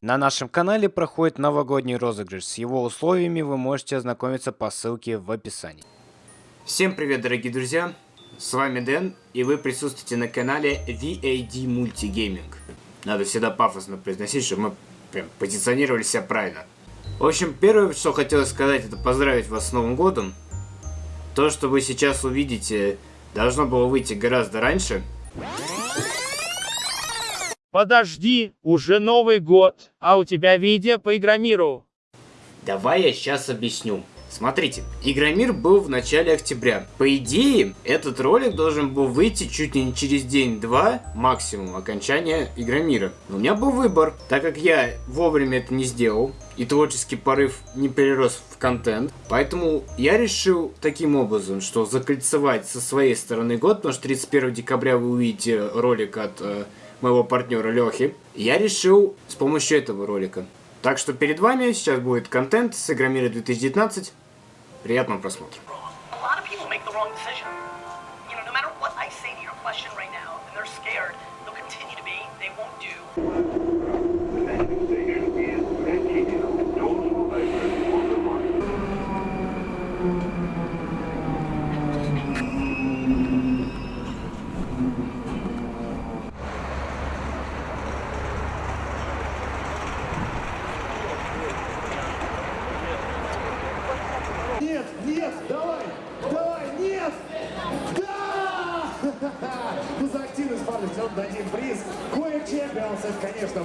На нашем канале проходит новогодний розыгрыш. С его условиями вы можете ознакомиться по ссылке в описании. Всем привет, дорогие друзья! С вами Дэн, и вы присутствуете на канале VAD Multigaming. Надо всегда пафосно произносить, чтобы мы прям позиционировали себя правильно. В общем, первое, что хотелось сказать, это поздравить вас с Новым Годом. То, что вы сейчас увидите, должно было выйти гораздо раньше. Подожди, уже Новый год, а у тебя видео по Игромиру. Давай я сейчас объясню. Смотрите, Игромир был в начале октября. По идее, этот ролик должен был выйти чуть ли не через день-два, максимум, окончания Игромира. Но у меня был выбор, так как я вовремя это не сделал, и творческий порыв не перерос в контент. Поэтому я решил таким образом, что закольцевать со своей стороны год, потому что 31 декабря вы увидите ролик от э, моего партнера Лехи. Я решил с помощью этого ролика. Так что перед вами сейчас будет контент с Игромира 2019. Приятного просмотра. Decision. You дадим приз. Кое Чемпионс, это, конечно,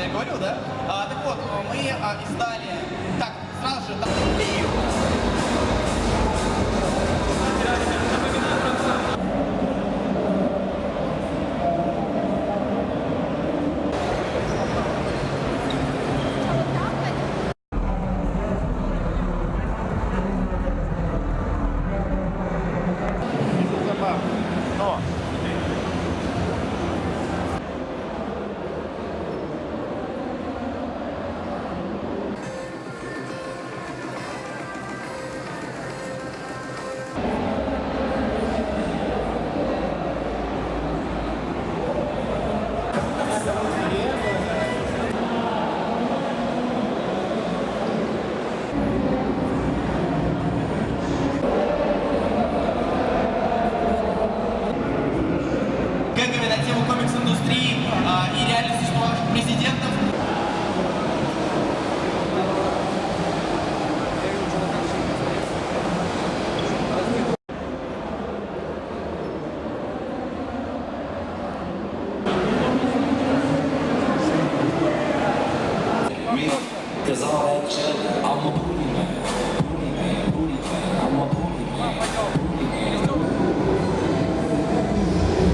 я говорю, да? А, так вот, мы а, издали... Так, сразу же...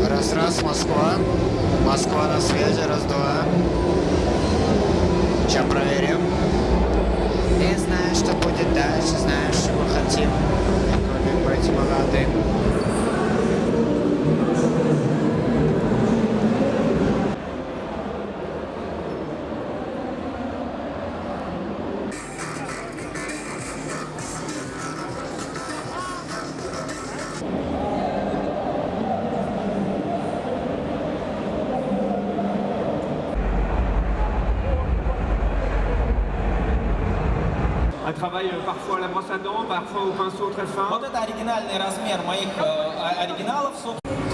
Раз, раз, Москва. Москва на связи, раз, два. Сейчас проверим. Не знаю, что будет дальше, Un travail euh, parfois à la brosse à dents, parfois au pinceau très fin. Вот это оригинальный размер моих э, а- оригиналов, собственно.